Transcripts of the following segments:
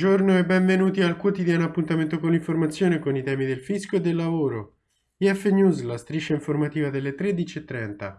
Buongiorno e benvenuti al quotidiano appuntamento con l'informazione con i temi del fisco e del lavoro. IF News, la striscia informativa delle 13.30.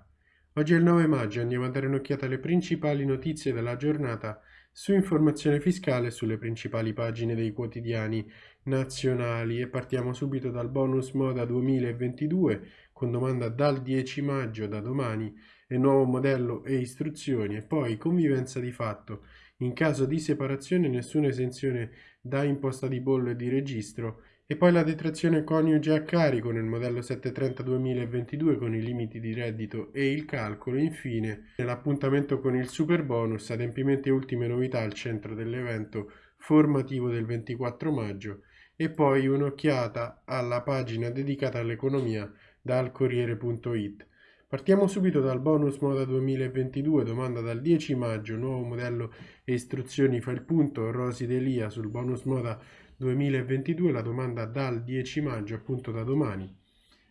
Oggi è il 9 maggio, andiamo a dare un'occhiata alle principali notizie della giornata su informazione fiscale sulle principali pagine dei quotidiani nazionali e partiamo subito dal bonus moda 2022 con domanda dal 10 maggio da domani e nuovo modello e istruzioni e poi convivenza di fatto in caso di separazione nessuna esenzione da imposta di bollo e di registro e poi la detrazione coniuge a carico nel modello 730-2022 con i limiti di reddito e il calcolo. Infine, l'appuntamento con il super bonus, adempimenti e ultime novità al centro dell'evento formativo del 24 maggio e poi un'occhiata alla pagina dedicata all'economia dal Corriere.it. Partiamo subito dal bonus moda 2022, domanda dal 10 maggio, nuovo modello e istruzioni fa il punto, Rosi Delia sul bonus moda 2022, la domanda dal 10 maggio, appunto da domani.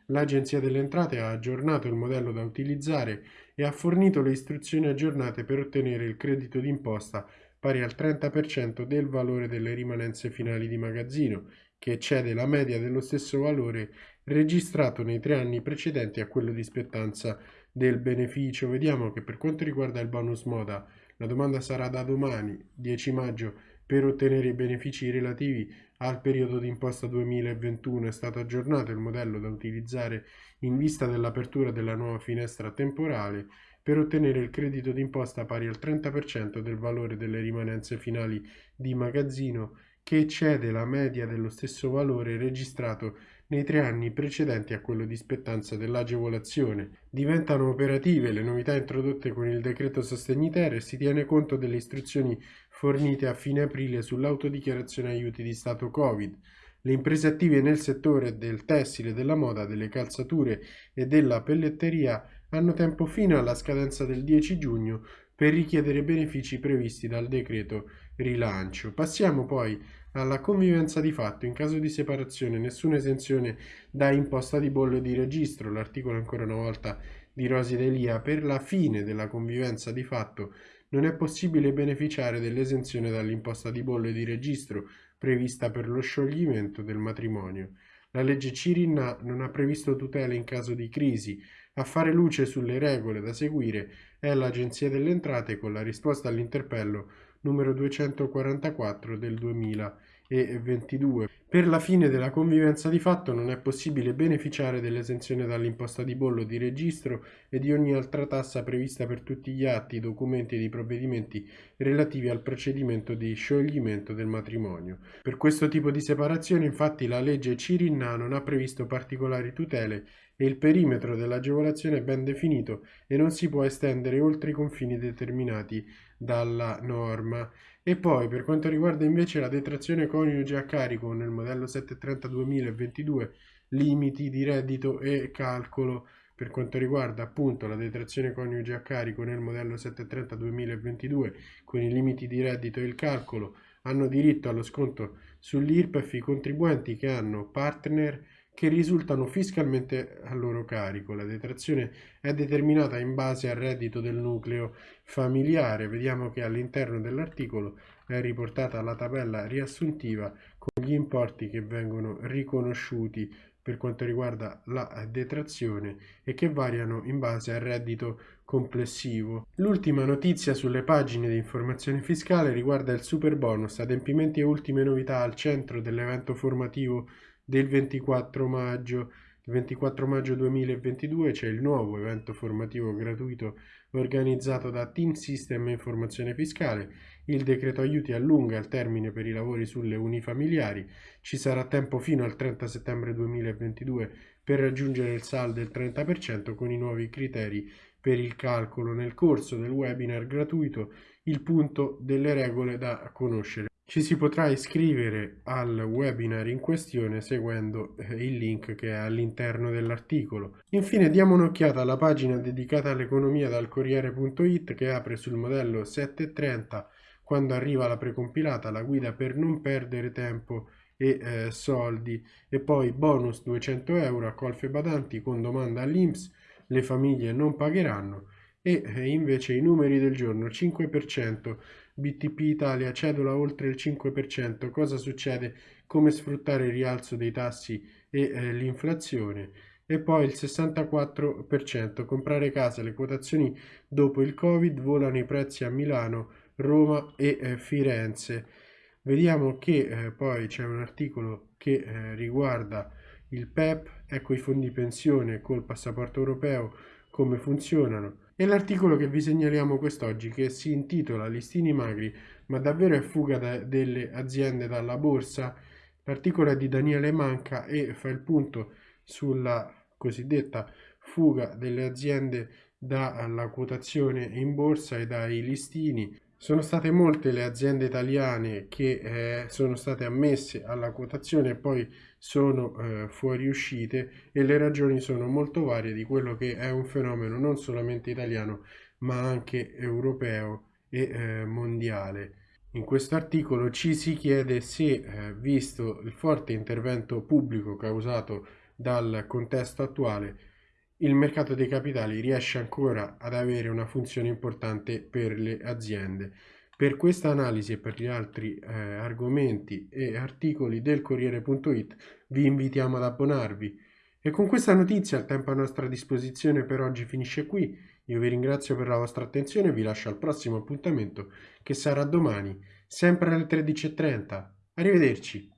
L'Agenzia delle Entrate ha aggiornato il modello da utilizzare e ha fornito le istruzioni aggiornate per ottenere il credito d'imposta pari al 30% del valore delle rimanenze finali di magazzino, che eccede la media dello stesso valore registrato nei tre anni precedenti a quello di spettanza del beneficio. Vediamo che per quanto riguarda il bonus moda, la domanda sarà da domani, 10 maggio, per ottenere i benefici relativi al periodo d'imposta 2021 è stato aggiornato il modello da utilizzare in vista dell'apertura della nuova finestra temporale per ottenere il credito d'imposta pari al 30% del valore delle rimanenze finali di magazzino che eccede la media dello stesso valore registrato nei tre anni precedenti a quello di spettanza dell'agevolazione. Diventano operative le novità introdotte con il decreto sostegni ter e si tiene conto delle istruzioni fornite a fine aprile sull'autodichiarazione aiuti di Stato Covid. Le imprese attive nel settore del tessile, della moda, delle calzature e della pelletteria hanno tempo fino alla scadenza del 10 giugno per richiedere benefici previsti dal decreto rilancio. Passiamo poi alla convivenza di fatto. In caso di separazione nessuna esenzione da imposta di bollo di registro. L'articolo ancora una volta di Rosi Delia. Per la fine della convivenza di fatto non è possibile beneficiare dell'esenzione dall'imposta di bollo di registro prevista per lo scioglimento del matrimonio. La legge Cirinna non ha previsto tutele in caso di crisi. A fare luce sulle regole da seguire è l'Agenzia delle Entrate con la risposta all'interpello numero 244 del 2022. Per la fine della convivenza di fatto non è possibile beneficiare dell'esenzione dall'imposta di bollo di registro e di ogni altra tassa prevista per tutti gli atti, documenti e i provvedimenti relativi al procedimento di scioglimento del matrimonio. Per questo tipo di separazione infatti la legge Cirinna non ha previsto particolari tutele e il perimetro dell'agevolazione è ben definito e non si può estendere oltre i confini determinati dalla norma. E poi per quanto riguarda invece la detrazione coniuge a carico nel modello 730 2022, limiti di reddito e calcolo. Per quanto riguarda appunto la detrazione coniuge a carico nel modello 730 2022 con i limiti di reddito e il calcolo hanno diritto allo sconto sull'IRPEF i contribuenti che hanno partner che risultano fiscalmente a loro carico. La detrazione è determinata in base al reddito del nucleo familiare. Vediamo che all'interno dell'articolo è riportata la tabella riassuntiva con gli importi che vengono riconosciuti per quanto riguarda la detrazione e che variano in base al reddito complessivo. L'ultima notizia sulle pagine di informazione fiscale riguarda il super bonus, adempimenti e ultime novità al centro dell'evento formativo del 24 maggio. Il 24 maggio 2022 c'è il nuovo evento formativo gratuito organizzato da Team System Informazione Fiscale. Il decreto aiuti allunga il termine per i lavori sulle unifamiliari. Ci sarà tempo fino al 30 settembre 2022 per raggiungere il saldo del 30% con i nuovi criteri per il calcolo. Nel corso del webinar gratuito il punto delle regole da conoscere. Ci si potrà iscrivere al webinar in questione seguendo eh, il link che è all'interno dell'articolo. Infine diamo un'occhiata alla pagina dedicata all'economia dal Corriere.it che apre sul modello 730 quando arriva la precompilata, la guida per non perdere tempo e eh, soldi. E poi bonus 200 euro a colfe badanti con domanda all'Inps, le famiglie non pagheranno. E eh, invece i numeri del giorno 5% BTP Italia cedola oltre il 5% cosa succede? Come sfruttare il rialzo dei tassi e eh, l'inflazione? E poi il 64% comprare casa le quotazioni dopo il covid volano i prezzi a Milano Roma e eh, Firenze. Vediamo che eh, poi c'è un articolo che eh, riguarda il PEP ecco i fondi pensione col passaporto europeo come funzionano e l'articolo che vi segnaliamo quest'oggi che si intitola Listini magri, ma davvero è fuga da, delle aziende dalla borsa? L'articolo è di Daniele Manca e fa il punto sulla cosiddetta fuga delle aziende dalla quotazione in borsa e dai listini sono state molte le aziende italiane che eh, sono state ammesse alla quotazione e poi sono eh, fuoriuscite e le ragioni sono molto varie di quello che è un fenomeno non solamente italiano ma anche europeo e eh, mondiale. In questo articolo ci si chiede se, eh, visto il forte intervento pubblico causato dal contesto attuale, il mercato dei capitali riesce ancora ad avere una funzione importante per le aziende. Per questa analisi e per gli altri eh, argomenti e articoli del Corriere.it vi invitiamo ad abbonarvi. E con questa notizia il tempo a nostra disposizione per oggi finisce qui. Io vi ringrazio per la vostra attenzione e vi lascio al prossimo appuntamento che sarà domani, sempre alle 13.30. Arrivederci.